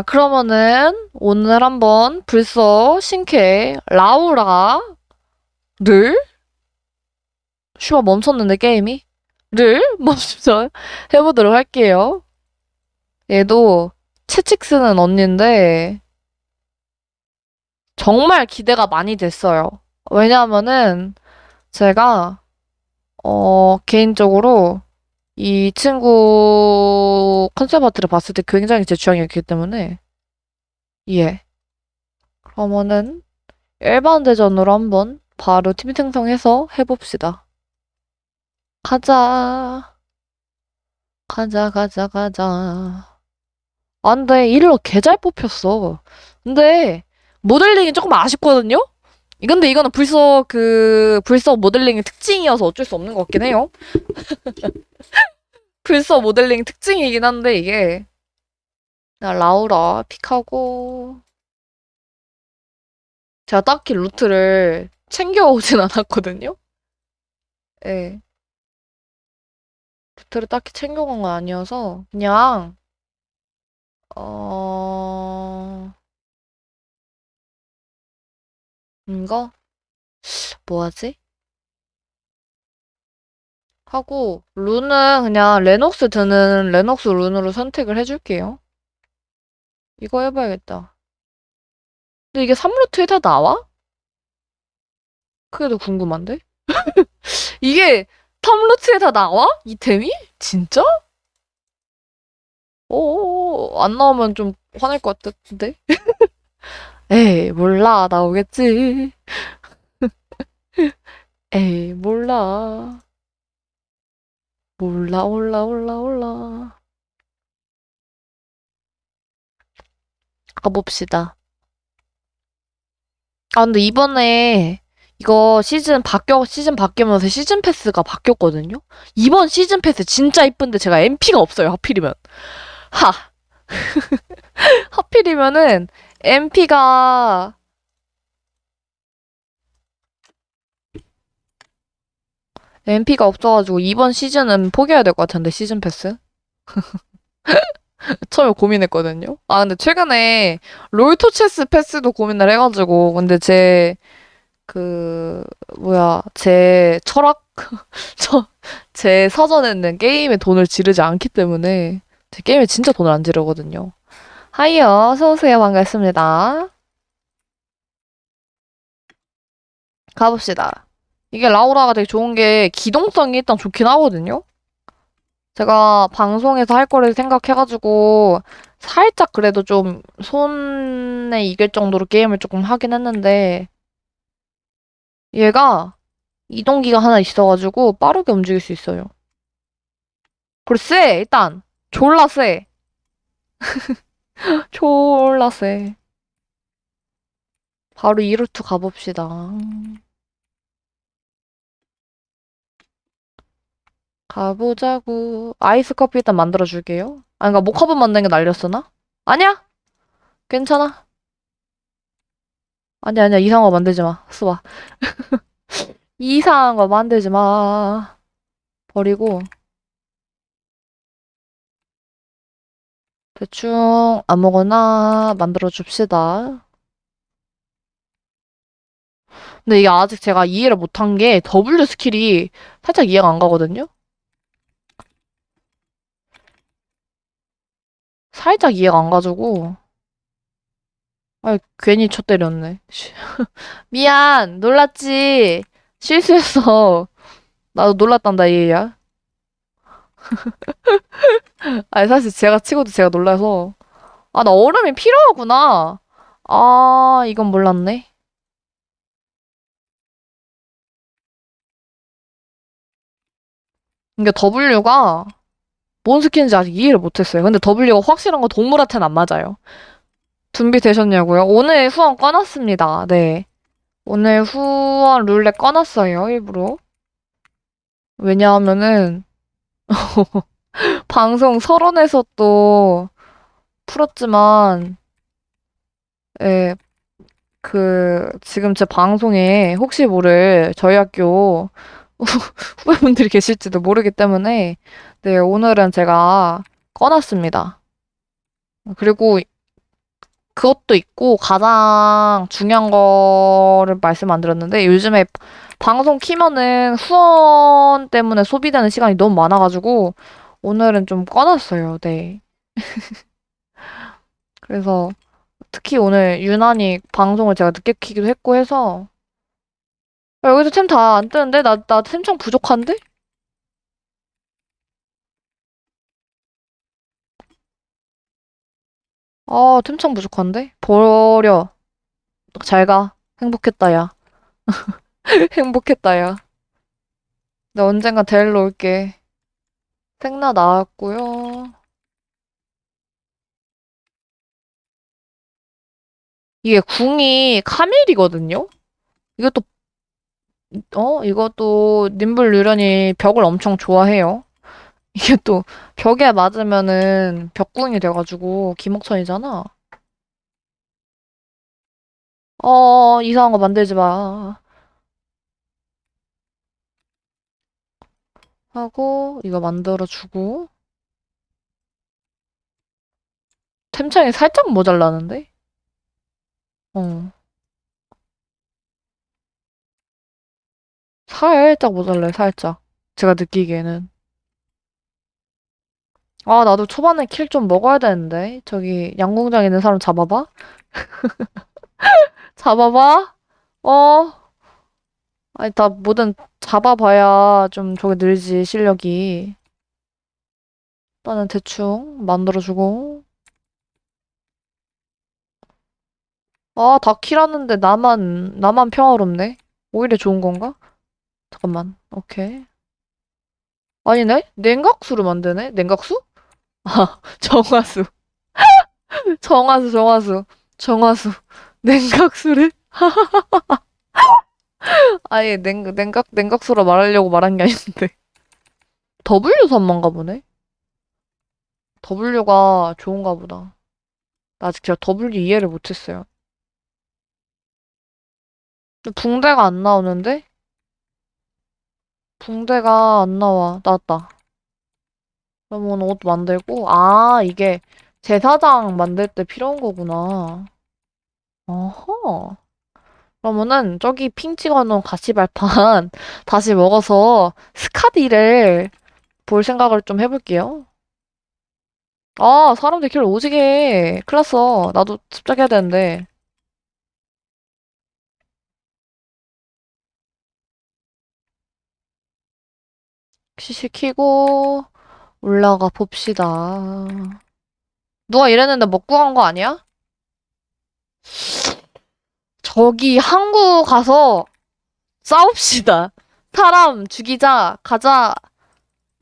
자, 그러면은 오늘 한번 불써 신캐 라우라를 슈바 멈췄는데 게임이 를 멈춰 해보도록 할게요. 얘도 채찍 쓰는 언니인데 정말 기대가 많이 됐어요. 왜냐하면은 제가 어 개인적으로 이 친구 컨셉 아트를 봤을 때 굉장히 제 취향이었기 때문에 예. 그러면은 일반 대전으로 한번 바로 팀 생성해서 해봅시다. 가자. 가자, 가자, 가자. 아, 근데 일러 개잘 뽑혔어. 근데 모델링이 조금 아쉽거든요? 근데 이거는 불써 그 불써 모델링의 특징이어서 어쩔 수 없는 것 같긴 해요. 불써 모델링 특징이긴 한데 이게 나 라우라 pick하고 제가 딱히 루트를 챙겨오진 않았거든요. 예. 네. 루트를 딱히 챙겨간 건 아니어서 그냥 어 이거 뭐 하지? 하고 룬은 그냥 레녹스 드는 레녹스 룬으로 선택을 해줄게요. 이거 해봐야겠다. 근데 이게 3루트에 다 나와? 그게 더 궁금한데? 이게 3루트에 다 나와? 이템이? 진짜? 오, 안 나오면 좀 화낼 것 같은데? 에이, 몰라. 나오겠지. 에이, 몰라. 몰라, 올라, 올라, 올라. 가봅시다. 아, 근데 이번에 이거 시즌 바뀌어, 시즌 바뀌면서 시즌 패스가 바뀌었거든요? 이번 시즌 패스 진짜 이쁜데 제가 MP가 없어요, 하필이면. 하. 하필이면은 MP가 MP가 없어가지고 이번 시즌은 포기해야 될 것 같은데 시즌 패스? 처음에 고민했거든요. 아 근데 최근에 롤토체스 패스도 고민을 해가지고 근데 제 그 뭐야 제 철학 제 사전에는 게임에 돈을 지르지 않기 때문에 제 게임에 진짜 돈을 안 지르거든요. 하이요 어서오세요 반갑습니다. 가봅시다. 이게 라우라가 되게 좋은 게 기동성이 일단 좋긴 하거든요. 제가 방송에서 할 거를 생각해가지고 살짝 그래도 좀 손에 익을 정도로 게임을 조금 하긴 했는데 얘가 이동기가 하나 있어가지고 빠르게 움직일 수 있어요. 그리고 쎄! 일단 졸라 쎄! 졸라 쎄. 바로 이루트 가봅시다. 가보자고. 아이스 커피 일단 만들어줄게요. 아, 그니까 모카본 만드는 게 날렸으나? 아니야! 괜찮아. 아니야, 아니야. 이상한 거 만들지 마. 수봐. 이상한 거 만들지 마. 버리고. 대충 아무거나 만들어 줍시다. 근데 이게 아직 제가 이해를 못한 게 W 스킬이 살짝 이해가 안 가거든요? 살짝 이해가 안 가지고. 아 괜히 쳐 때렸네. 미안 놀랐지. 실수했어. 나도 놀랐단다 얘야 아니 사실 제가 치고도 제가 놀라서 아 나 얼음이 필요하구나 아 이건 몰랐네 이게 W가 뭔 스킨인지 아직 이해를 못했어요. 근데 W가 확실한 건 동물한테는 안 맞아요. 준비되셨냐고요? 오늘 후원 꺼놨습니다. 네. 오늘 후원 룰렛 꺼놨어요, 일부러. 왜냐하면은, 방송 서론에서 또 풀었지만, 예, 그, 지금 제 방송에 혹시 모를 저희 학교 후배분들이 계실지도 모르기 때문에 네, 오늘은 제가 꺼놨습니다. 그리고 그것도 있고 가장 중요한 거를 말씀 안 드렸는데 요즘에 방송 키면은 후원 때문에 소비되는 시간이 너무 많아가지고 오늘은 좀 꺼놨어요. 네. 그래서 특히 오늘 유난히 방송을 제가 늦게 키기도 했고 해서 야, 여기서 템 다 안 뜨는데? 나, 나 템창 부족한데? 아, 템창 부족한데? 버려. 잘 가. 행복했다, 야. 행복했다, 야. 나 언젠가 데리러 올게. 생나 나왔고요. 이게 궁이 카밀이거든요? 이것도, 어? 이것도 님블 유련이 벽을 엄청 좋아해요. 이게 또 벽에 맞으면은 벽궁이 돼가지고 기목천이잖아. 어, 이상한 거 만들지 마. 하고, 이거 만들어주고. 템창이 살짝 모자라는데? 어. 살짝 모자라요, 살짝. 제가 느끼기에는. 아, 나도 초반에 킬 좀 먹어야 되는데. 저기, 양궁장에 있는 사람 잡아봐. 잡아봐. 어. 아니, 다 뭐든 잡아봐야 좀 저게 늘지, 실력이. 나는 대충 만들어주고. 아, 다 킬하는데 나만, 나만 평화롭네? 오히려 좋은 건가? 잠깐만. 오케이. 아니네? 냉각수로 만드네? 냉각수? 아, 정화수. 정화수, 정화수. 정화수. 냉각수를? 아예 냉, 냉각, 냉각수로 말하려고 말한 게 아닌데. W 선만가 보네? W가 좋은가 보다. 나 아직 제가 W 이해를 못했어요. 붕대가 안 나오는데? 붕대가 안 나와. 나왔다. 그러면 옷 만들고, 아, 이게 제사장 만들 때 필요한 거구나. 어허. 그러면은 저기 핑 찍어놓은 가시발판 다시 먹어서 스카디를 볼 생각을 좀 해볼게요. 아, 사람들 길 오지게 해. 큰일 났어. 나도 습작해야 되는데. 시시 키고 올라가 봅시다. 누가 이랬는데 먹고 간 거 아니야? 저기 항구 가서 싸웁시다. 사람 죽이자. 가자.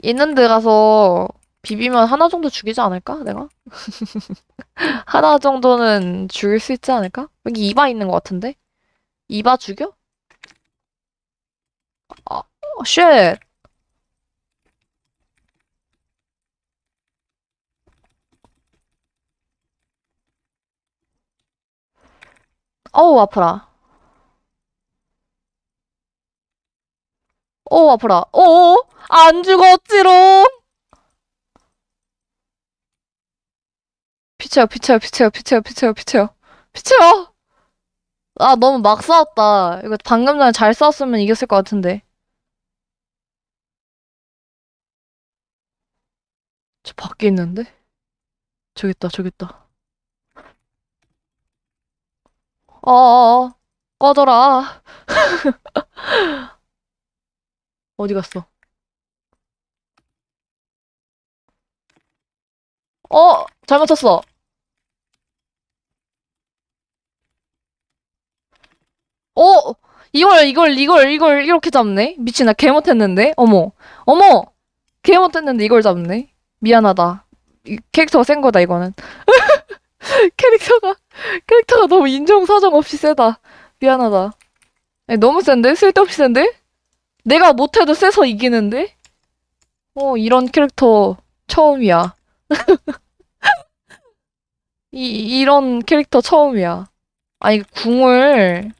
있는 데 가서 비비면 하나 정도 죽이지 않을까? 내가? 하나 정도는 죽일 수 있지 않을까? 여기 이바 있는 것 같은데? 이바 죽여? 아, shit. 어우, 아파라. 어우, 아파라. 어어? 안 죽었지롱! 비켜요, 비켜요, 비켜요, 비켜요, 비켜요, 비켜요. 비켜요! 아, 너무 막 싸웠다. 이거 방금 전에 잘 싸웠으면 이겼을 것 같은데. 저 밖에 있는데? 저기 있다, 저기 있다. 어어어. 꺼져라. 어디 갔어? 어! 잘못 쳤어. 어! 이걸, 이걸, 이걸, 이걸 이렇게 잡네? 미친, 나 개 못했는데? 어머. 어머! 개 못했는데 이걸 잡네? 미안하다. 이 캐릭터가 센 거다, 이거는. 캐릭터가, 캐릭터가 너무 인정사정 없이 세다. 미안하다. 아니, 너무 센데? 쓸데없이 센데? 내가 못해도 세서 이기는데? 어, 이런 캐릭터 처음이야. 이, 이런 캐릭터 처음이야. 아니, 궁을,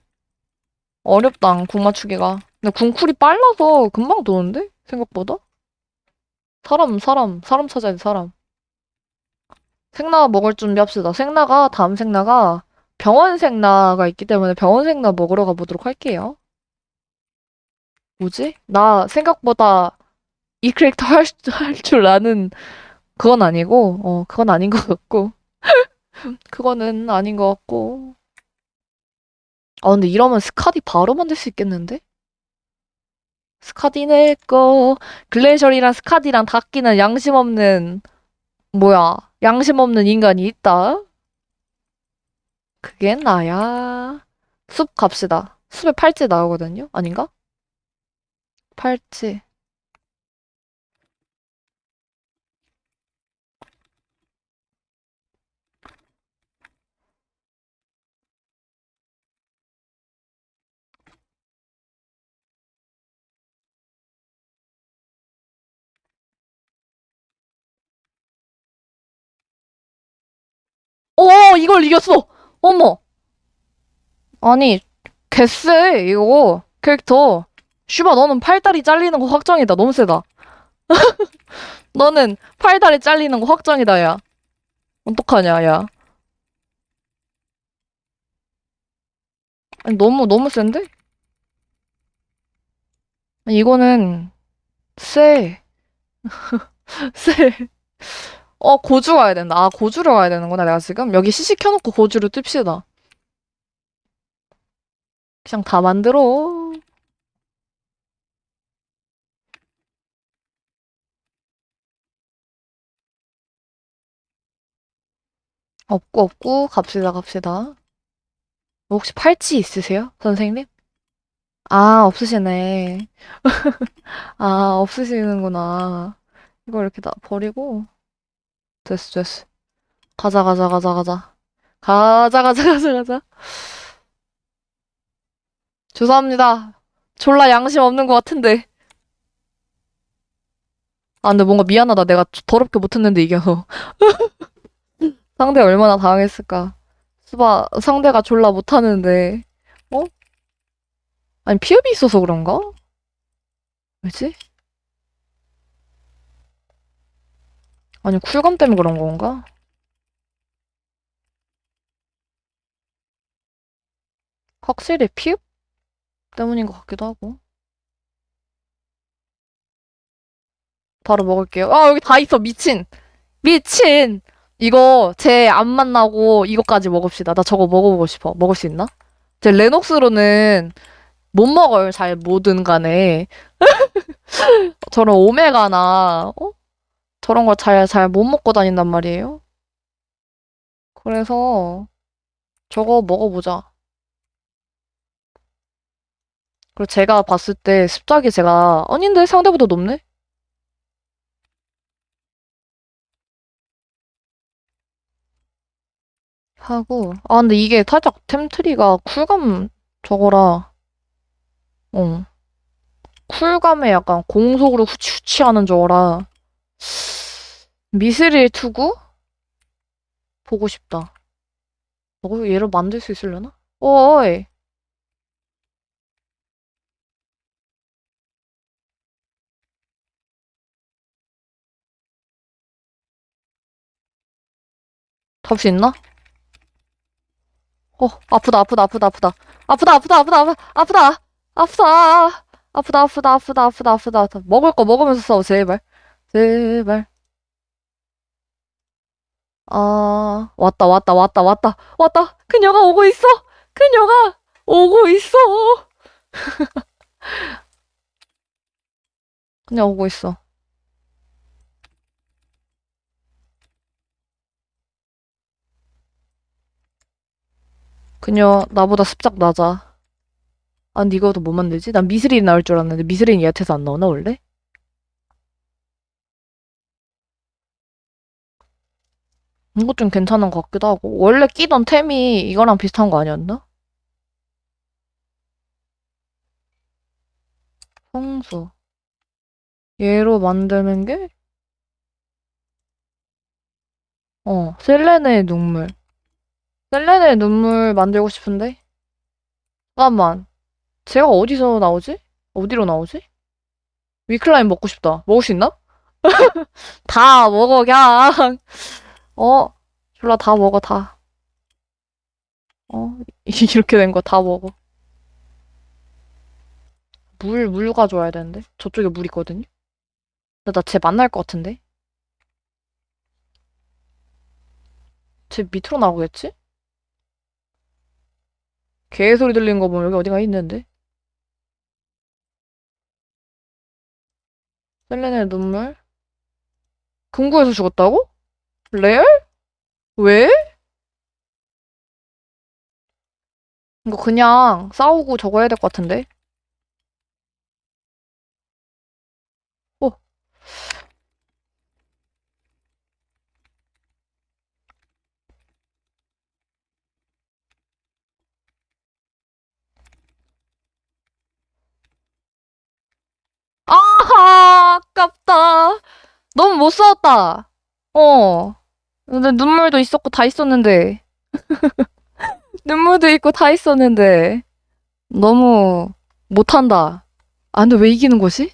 어렵다, 궁 맞추기가. 근데 궁 쿨이 빨라서 금방 도는데? 생각보다? 사람, 사람, 사람 찾아야 돼, 사람. 생나 먹을 준비합시다. 생나가, 다음 생나가 병원 생나가 있기 때문에 병원 생나 먹으러 가보도록 할게요. 뭐지? 나 생각보다 이 캐릭터 할, 할 줄 아는 그건 아니고, 어, 그건 아닌 것 같고. 그거는 아닌 것 같고. 아, 근데 이러면 스카디 바로 만들 수 있겠는데? 스카디 내 거. 글래셜이랑 스카디랑 닦기는 양심 없는, 뭐야, 양심 없는 인간이 있다? 그게 나야. 숲 갑시다. 숲에 팔찌 나오거든요? 아닌가? 팔찌. 어, 이걸 이겼어! 어머! 아니, 개쎄, 이거. 캐릭터. 슈바, 너는 팔다리 잘리는 거 확정이다. 너무 세다. 너는 팔다리 잘리는 거 확정이다, 야. 어떡하냐, 야. 아니, 너무, 너무 센데? 이거는, 쎄. 쎄. 어, 고주 가야 된다. 아, 고주로 가야 되는구나, 내가 지금. 여기 CC 켜놓고 고주로 뜁시다. 그냥 다 만들어. 없고, 없고, 갑시다, 갑시다. 혹시 팔찌 있으세요? 선생님? 아, 없으시네. 아, 없으시는구나. 이거 이렇게 다 버리고. 됐어, 됐어. 가자, 가자, 가자, 가자. 가자, 가자, 가자, 가자. 죄송합니다. 졸라 양심 없는 것 같은데. 아, 근데 뭔가 미안하다. 내가 더럽게 못했는데 이겨서. 상대 얼마나 당했을까. 수바, 상대가 졸라 못하는데. 어? 아니, 피업이 있어서 그런가? 왜지? 아니, 쿨감 때문에 그런 건가? 확실히 피업 때문인 것 같기도 하고. 바로 먹을게요. 아, 여기 다 있어. 미친. 미친! 이거 제 안 만나고 이거까지 먹읍시다. 나 저거 먹어보고 싶어. 먹을 수 있나? 제 레녹스로는 못 먹어요. 잘 뭐든 간에. 저런 오메가나, 어? 저런 걸 잘, 잘 못 먹고 다닌단 말이에요. 그래서 저거 먹어보자. 그리고 제가 봤을 때 습작이 제가 아닌데 상대보다 높네? 하고 아 근데 이게 살짝 템트리가 쿨감 저거라 어 쿨감에 약간 공속으로 후치후치 하는 저거라 미스릴 투구? 보고 싶다. 어, 얘로 만들 수 있으려나? 어이! 잡을 수 있나? 어, 아프다, 아프다, 아프다, 아프다. 아프다, 아프다, 아프다, 아프다, 아프다. 아프다, 아프다, 아프다, 아프다, 아프다, 아프다. 먹을 거 먹으면서 싸워, 제발. 제발. 아, 왔다, 왔다, 왔다, 왔다, 왔다. 그녀가 오고 있어. 그녀가 오고 있어. 그녀 오고 있어. 그녀 나보다 습작 낮아. 아, 근데 이거도 못 만들지? 난 미스린 나올 줄 알았는데 미스린이 얕아서 안 나오나 원래? 이거 좀 괜찮은 것 같기도 하고 원래 끼던 템이 이거랑 비슷한 거 아니었나? 성수 얘로 만드는 게? 어, 셀레네의 눈물. 셀레네의 눈물 만들고 싶은데? 잠깐만. 제가 어디서 나오지? 어디로 나오지? 위클라인 먹고 싶다. 먹을 수 있나? 다 먹어, 그냥. 어, 졸라 다 먹어, 다. 어? 이렇게 된 거 다 먹어. 물, 물 가져와야 되는데. 저쪽에 물 있거든요? 근데 나쟤 만날 것 같은데? 쟤 밑으로 나오겠지? 개 소리 들리는 거 보면 여기 어디가 있는데? 셀레네 눈물? 금고에서 죽었다고? 레알? 왜? 이거 그냥 싸우고 저거 해야 될 것 같은데? 어. 아하, 아깝다. 너무 못 싸웠다. 어. 근데 눈물도 있었고 다 있었는데. 눈물도 있고 다 있었는데. 너무 못한다. 아, 근데 왜 이기는 거지?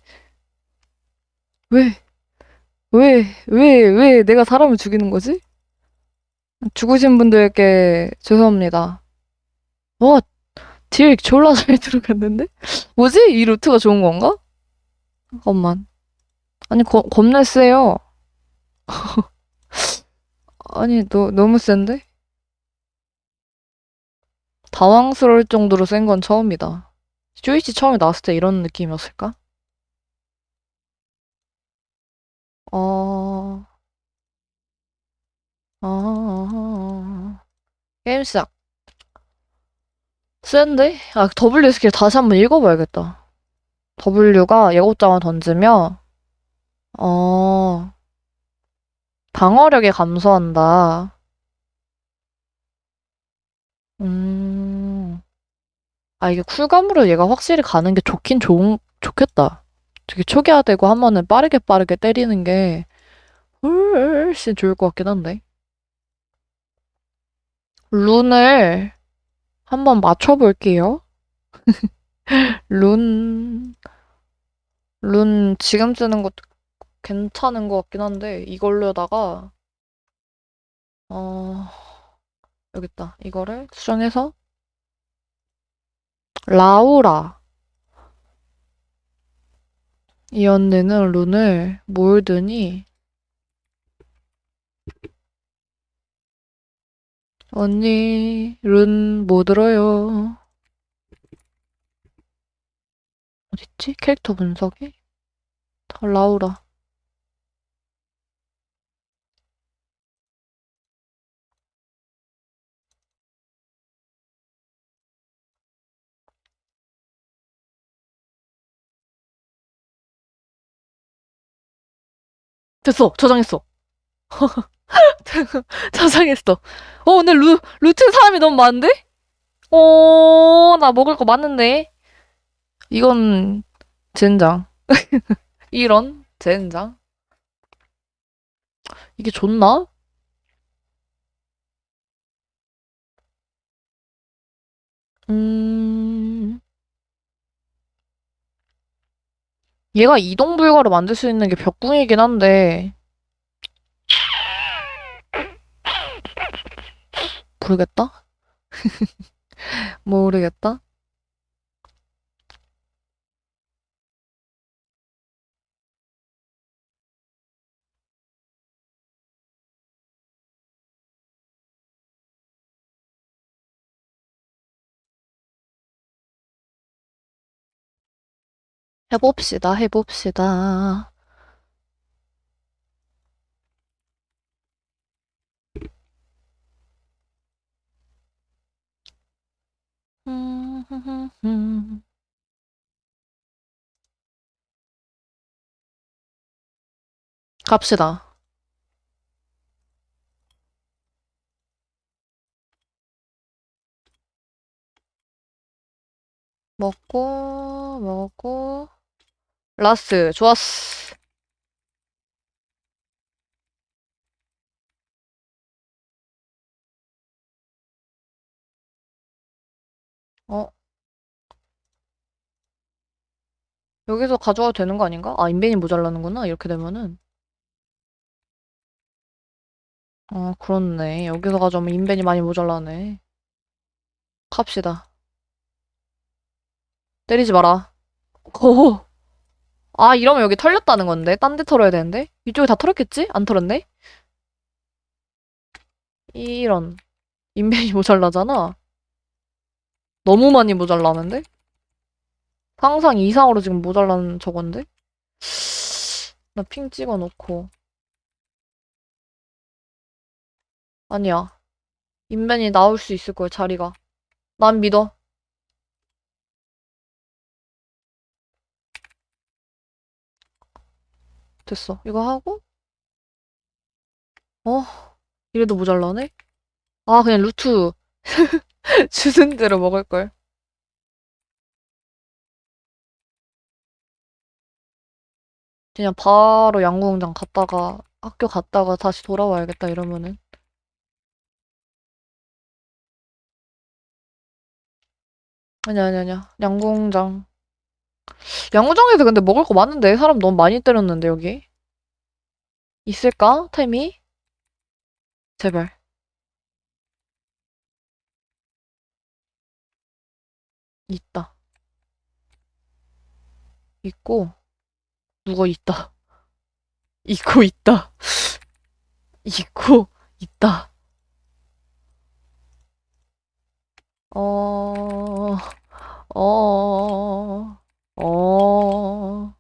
왜? 왜, 왜, 왜 내가 사람을 죽이는 거지? 죽으신 분들께 죄송합니다. 와, 딜 졸라 잘 들어갔는데? 뭐지? 이 루트가 좋은 건가? 잠깐만. 아니, 거, 겁나 세요. 아니, 너, 너무 센데? 당황스러울 정도로 센 건 처음이다. 쇼이치 처음에 나왔을 때 이런 느낌이었을까? 어, 어, 게임 시작. 센데? 아, W 스킬 다시 한번 읽어봐야겠다. W가 예고장을 던지며, 어, 방어력이 감소한다. 음, 아, 이게 쿨감으로 얘가 확실히 가는 게 좋긴 좋은, 좋겠다. 되게 초기화되고 하면은 빠르게 빠르게 때리는 게 훨씬 좋을 것 같긴 한데. 룬을 한번 맞춰볼게요. 룬, 룬 지금 쓰는 것도 괜찮은 것 같긴 한데, 이걸로다가, 어, 여기 있다. 이거를 수정해서, 라우라. 이 언니는 룬을 몰드니, 언니, 룬못 들어요. 어딨지? 캐릭터 분석이? 다 라우라. 됐어! 저장했어! 저장했어. 어, 근데 루, 루트 사람이 너무 많은데? 어, 나 먹을 거 많은데? 이건, 젠장. 이런, 젠장. 이게 좋나? 음, 얘가 이동 불가로 만들 수 있는 게 벽궁이긴 한데, 모르겠다? 모르겠다? 해봅시다, 해봅시다. 갑시다. 먹고, 먹고, 라스, 좋았어. 어? 여기서 가져와도 되는 거 아닌가? 아, 인벤이 모자라는구나. 이렇게 되면은. 아, 그렇네. 여기서 가져오면 인벤이 많이 모자라네. 갑시다. 때리지 마라. 오. 아, 이러면 여기 털렸다는 건데? 딴 데 털어야 되는데? 이쪽에 다 털었겠지? 안 털었네? 이런. 인벤이 모자라잖아? 너무 많이 모자라는데? 상상 이상으로 지금 모자란 저건데? 나 핑 찍어놓고. 아니야. 인벤이 나올 수 있을 거야, 자리가. 난 믿어. 됐어. 이거 하고, 어? 이래도 모자라네? 아, 그냥 루트 주는 대로 먹을걸. 그냥 바로 양궁장 갔다가, 학교 갔다가 다시 돌아와야겠다, 이러면은. 아니야, 아니야, 아니야. 양궁장. 양궁장에서 근데 먹을 거 많은데? 사람 너무 많이 때렸는데, 여기. 있을까? 템이? 제발. 있다. 있고, 누가 있다. 있고 있다. 있고 있다. 어, 어, 어.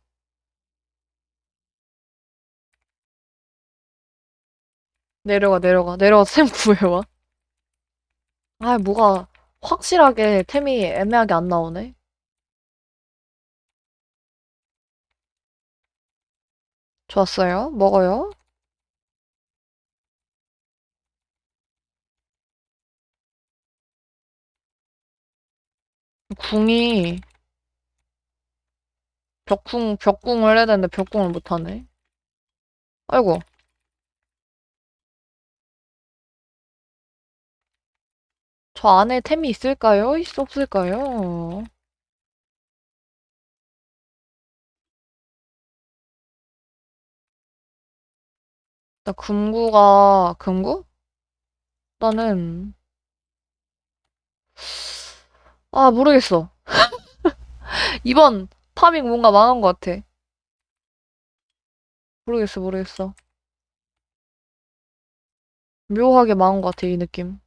내려가, 내려가. 내려가서 템 구해와. 아, 뭐가 확실하게 템이 애매하게 안 나오네. 좋았어요. 먹어요. 궁이 벽궁, 벽궁을 해야 되는데 벽궁을 못하네. 아이고. 저 안에 템이 있을까요? 있, 없을까요? 나 금구가, 금구? 나는, 아, 모르겠어. 이번 파밍 뭔가 망한 것 같아. 모르겠어, 모르겠어. 묘하게 망한 것 같아, 이 느낌.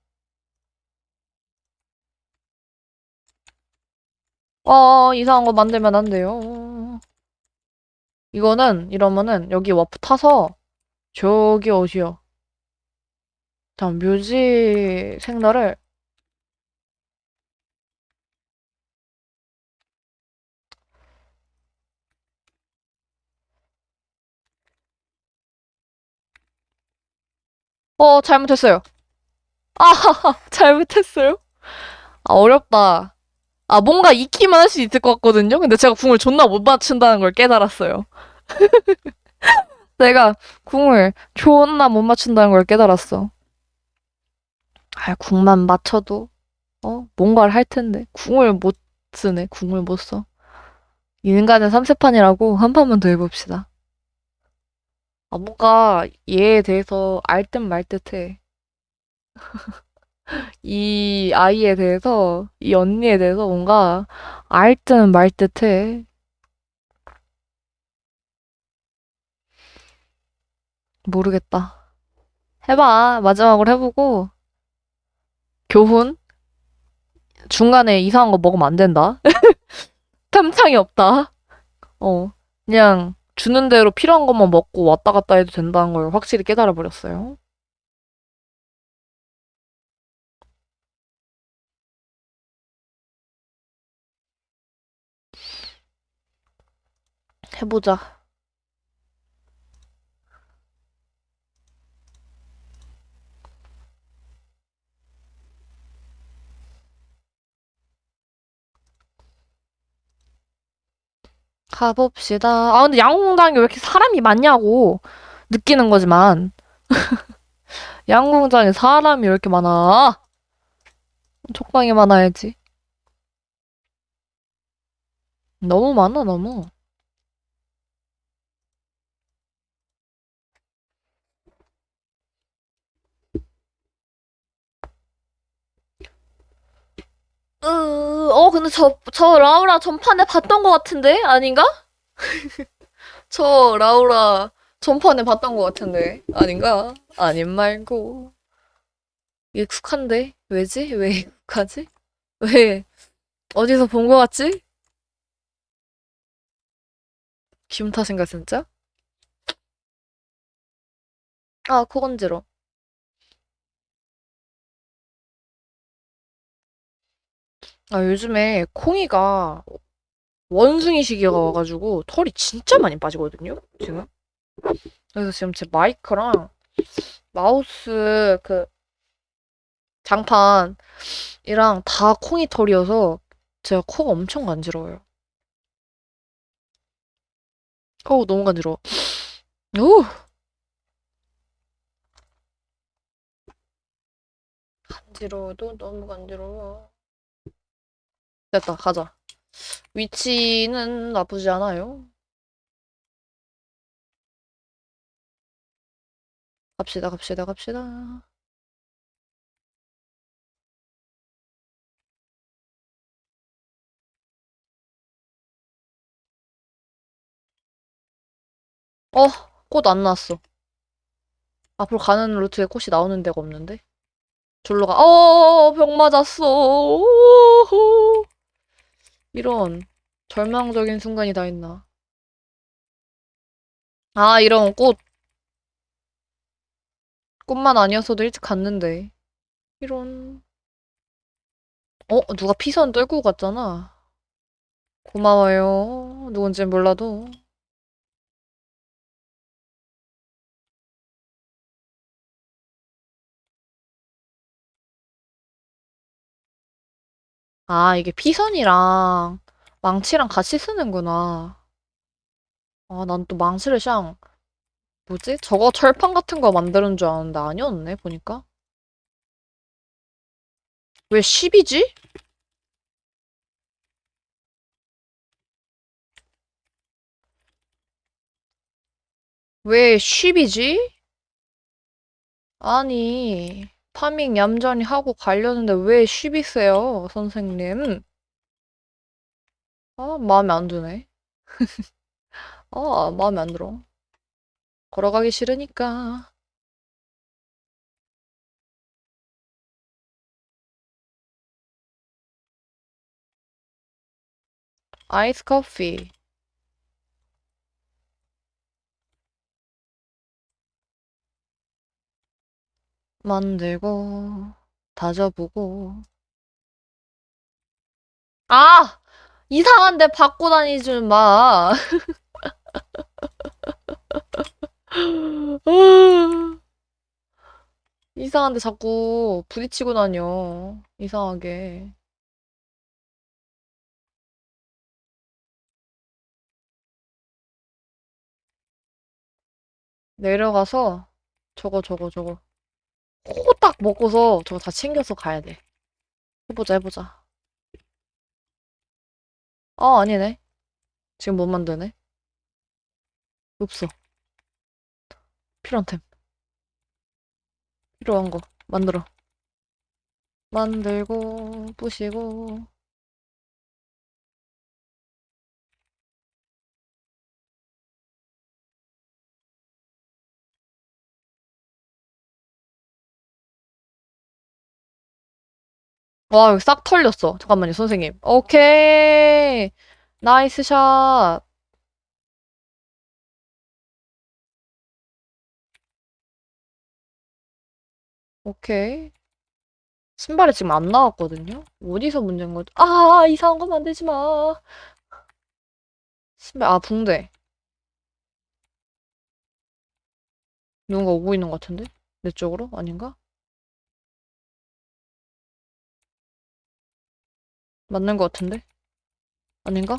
어, 이상한 거 만들면 안 돼요. 이거는, 이러면은, 여기 와프 타서, 저기 어디요? 잠, 묘지 생나를, 어, 잘못했어요. 아, 잘못했어요? 아, 어렵다. 아, 뭔가 익히만 할 수 있을 것 같거든요? 근데 제가 궁을 존나 못 맞춘다는 걸 깨달았어요. 내가 궁을 존나 못 맞춘다는 걸 깨달았어. 아, 궁만 맞춰도, 어? 뭔가를 할 텐데. 궁을 못 쓰네, 궁을 못 써. 인간의 삼세판이라고 한 판만 더 해봅시다. 아, 뭔가 얘에 대해서 알 듯 말 듯해. 이 아이에 대해서, 이 언니에 대해서 뭔가 알 듯 말 듯해. 모르겠다. 해봐. 마지막으로 해보고, 교훈? 중간에 이상한 거 먹으면 안 된다. 탐창이 없다. 어. 그냥 주는 대로 필요한 것만 먹고 왔다 갔다 해도 된다는 걸 확실히 깨달아 버렸어요. 해보자. 가봅시다. 아, 근데 양궁장에 왜 이렇게 사람이 많냐고 느끼는 거지만. 양궁장에 사람이 왜 이렇게 많아? 적당히 많아야지. 너무 많아, 너무. 어, 근데 저, 저 라우라 전판에 봤던 것 같은데? 아닌가? 저 라우라 전판에 봤던 것 같은데. 아닌가? 아님 말고. 익숙한데? 왜지? 왜 익숙하지? 왜? 어디서 본 것 같지? 기분 탓인가, 진짜? 아, 코 건지러. 아, 요즘에 콩이가 원숭이 시기가 와가지고 털이 진짜 많이 빠지거든요, 지금. 그래서 지금 제 마이크랑 마우스 그 장판이랑 다 콩이 털이어서 제가 코가 엄청 간지러워요. 어우, 너무 간지러워. 오! 간지러워도 너무 간지러워. 됐다, 가자. 위치는 나쁘지 않아요. 갑시다, 갑시다, 갑시다. 어, 꽃 안 나왔어. 앞으로 가는 루트에 꽃이 나오는 데가 없는데? 졸로 가. 어, 병 맞았어. 오호. 이런 절망적인 순간이 다 있나. 아, 이런 꽃. 꽃만 아니었어도 일찍 갔는데. 이런. 어, 누가 피선 떨고 갔잖아. 고마워요. 누군진 몰라도. 아, 이게 피선이랑 망치랑 같이 쓰는구나. 아, 난 또 망치를 샹, 뭐지? 저거 철판 같은 거 만드는 줄 알았는데 아니었네, 보니까. 왜 10이지? 왜 10이지? 아니, 파밍 얌전히 하고 가려는데 왜 10이세요, 선생님? 아, 마음에 안 드네. 아, 마음에 안 들어. 걸어가기 싫으니까. 아이스 커피. 만들고, 다져보고. 아! 이상한데 받고 다니지 마. 이상한데 자꾸 부딪히고 다녀. 이상하게. 내려가서 저거 저거 저거 호딱 먹고서 저거 다 챙겨서 가야 돼. 해보자 해보자. 아 아니네. 지금 못 만드네. 없어. 필요한 템. 필요한 거 만들어. 만들고 부시고 와, 여기 싹 털렸어. 잠깐만요, 선생님. 오케이. nice shot. 오케이. 신발이 지금 안 나왔거든요? 어디서 문제인 거지? 아, 이상한 거 만들지 마. 신발, 아, 붕대. 누군가 오고 있는 것 같은데? 내 쪽으로? 아닌가? 맞는 것 같은데? 아닌가?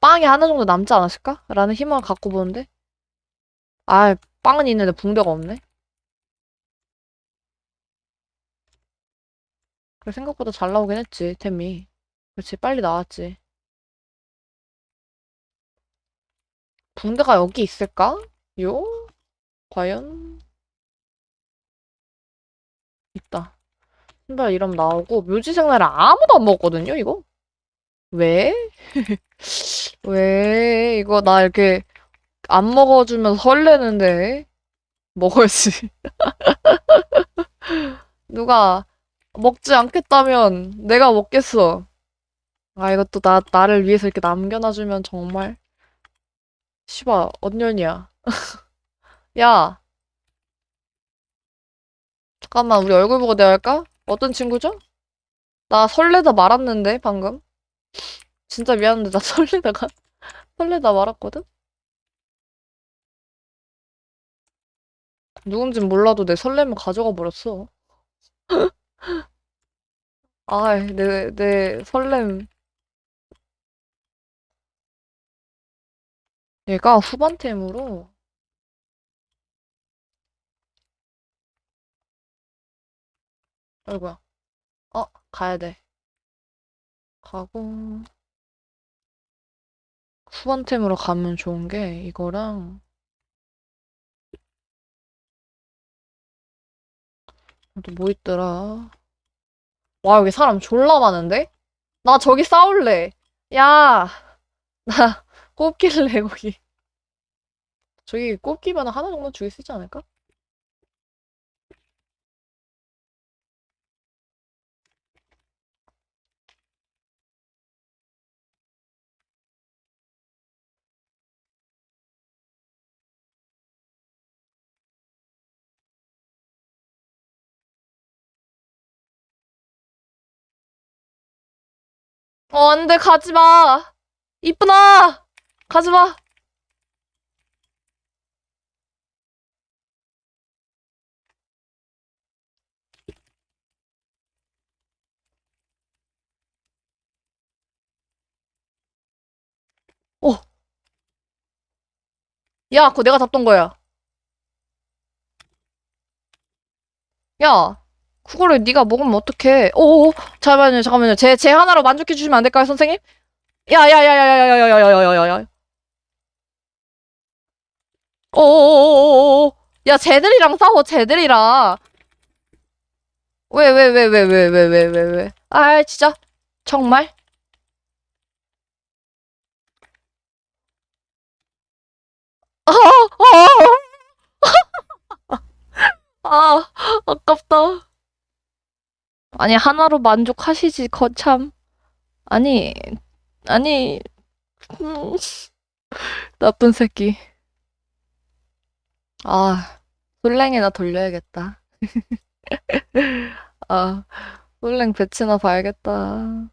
빵이 하나 정도 남지 않았을까? 라는 희망을 갖고 보는데? 아, 빵은 있는데 붕대가 없네? 그래, 생각보다 잘 나오긴 했지, 템이. 그렇지, 빨리 나왔지. 붕대가 여기 있을까? 요? 과연? 있다. 신발 이름 나오고 묘지 생날에 아무도 안 먹었거든요, 이거? 왜? 왜? 이거 나 이렇게 안 먹어주면 설레는데 먹어야지. 누가 먹지 않겠다면 내가 먹겠어. 아, 이것도 나, 나를 위해서 이렇게 남겨놔주면 정말. 씨발, 언년이야. 야, 잠깐만, 우리 얼굴 보고 대화할까? 어떤 친구죠? 나 설레다 말았는데, 방금. 진짜 미안한데, 나 설레다가, 설레다 말았거든? 누군진 몰라도 내 설렘을 가져가 버렸어. 아이, 내, 내 설렘. 얘가 후반템으로, 아이고야. 어, 가야 돼. 가고, 후반템으로 가면 좋은 게, 이거랑, 또 뭐 있더라. 와, 여기 사람 졸라 많은데? 나 저기 싸울래. 야, 나 꼽길래, 거기. 저기 꼽기면 하나 정도 수 있지 않을까? 어, 안 돼, 가지 마. 이쁘나! 가지 마. 어. 야, 그거 내가 잡던 거야. 야, 그거를 네가 먹으면 어떡해. 오오, 잠깐만요, 잠깐만요. 제, 제 하나로 만족해 주시면 안 될까요, 선생님? 야, 야, 야, 야, 야, 야, 야, 야, 야, 야, 야, 야, 야. 오오오오오오. 야, 쟤들이랑 싸워, 쟤들이랑. 왜, 왜, 왜, 왜, 왜, 왜, 왜, 왜, 왜. 아, 진짜. 정말? 아, 아, 아, 아깝다. 아니, 하나로 만족하시지, 거참. 아니, 아니, 음, 나쁜 새끼. 아, 솔랭이나 돌려야겠다. 아, 솔랭 배치나 봐야겠다.